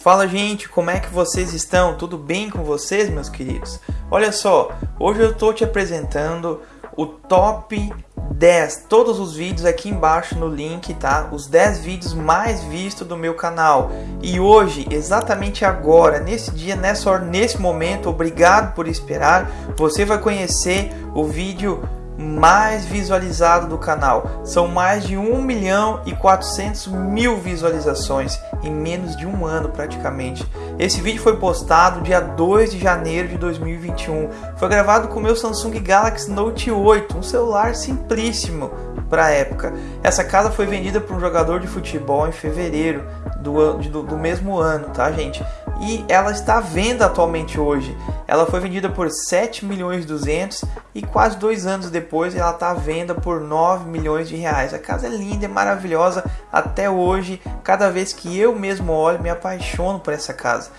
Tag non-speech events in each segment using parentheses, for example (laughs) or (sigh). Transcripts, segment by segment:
Fala gente, como é que vocês estão? Tudo bem com vocês, meus queridos? Olha só, hoje eu estou te apresentando o top 10, todos os vídeos aqui embaixo no link, tá? Os 10 vídeos mais vistos do meu canal. E hoje, exatamente agora, nesse dia, nessa hora, nesse momento, obrigado por esperar, você vai conhecer o vídeo mais visualizado do canal. São mais de 1 milhão e 400 mil visualizações em menos de um ano praticamente. Esse vídeo foi postado dia 2 de janeiro de 2021. Foi gravado com o meu Samsung Galaxy Note 8, um celular simplíssimo para a época. Essa casa foi vendida para um jogador de futebol em fevereiro do, do, do mesmo ano, tá gente? E ela está à venda atualmente hoje. Ela foi vendida por 7 milhões 200 e quase dois anos depois ela está à venda por 9 milhões de reais. A casa é linda, é maravilhosa até hoje. Cada vez que eu mesmo olho, me apaixono por essa casa.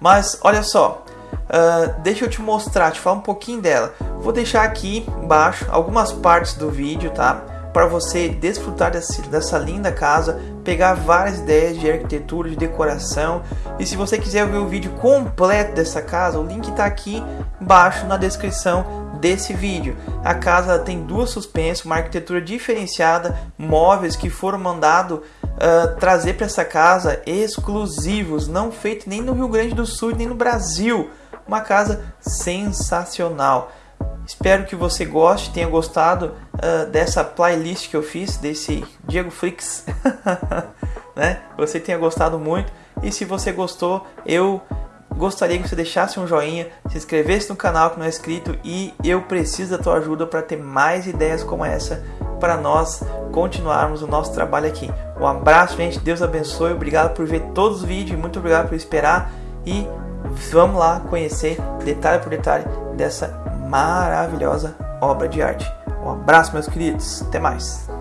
Mas olha só, uh, deixa eu te mostrar, te falar um pouquinho dela. Vou deixar aqui embaixo algumas partes do vídeo, tá? Para você desfrutar dessa, linda casa, pegar várias ideias de arquitetura, de decoração. E se você quiser ver o vídeo completo dessa casa, o link está aqui embaixo na descrição desse vídeo. A casa tem duas suspensas, uma arquitetura diferenciada, móveis que foram mandados uh, trazer para essa casa exclusivos, não feitos nem no Rio Grande do Sul nem no Brasil. Uma casa sensacional. Espero que você goste, tenha gostado uh, dessa playlist que eu fiz, desse Diego Flix, (laughs) né? Você tenha gostado muito. E se você gostou, eu gostaria que você deixasse um joinha, se inscrevesse no canal que não é inscrito e eu preciso da tua ajuda para ter mais ideias como essa para nós continuarmos o nosso trabalho aqui. Um abraço, gente. Deus abençoe. Obrigado por ver todos os vídeos. Muito obrigado por esperar. E vamos lá conhecer detalhe por detalhe dessa maravilhosa obra de arte. Um abraço, meus queridos. Até mais.